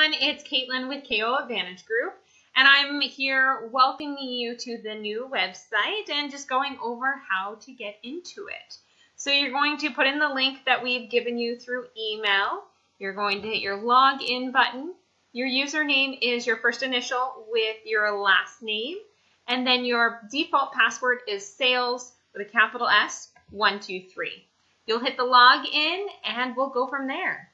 everyone, it's Caitlin with KO Advantage Group, and I'm here welcoming you to the new website and just going over how to get into it. So you're going to put in the link that we've given you through email. You're going to hit your login button. Your username is your first initial with your last name, and then your default password is sales with a capital S, 123. You'll hit the login and we'll go from there.